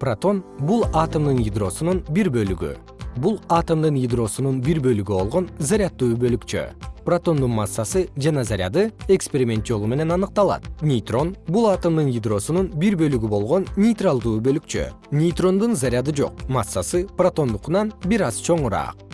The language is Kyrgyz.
протон бул атомдун ядросунун бир бөлүгү. Бул атомдун ядросунун бир бөлүгү болгон заряддуу бөлүкчө. Протондун массасы жана заряды эксперимент жолу менен аныкталат. Нейтрон бул атомдун ядросунун бир бөлүгү болгон нейтралдуу бөлүкчө. Нейтрондун заряды жок массасы протондукунан бир аз чоңураак.